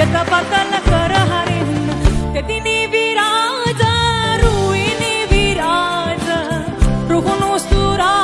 يتبطل كرها تديني برعازة رويني برعازة روح واستراحة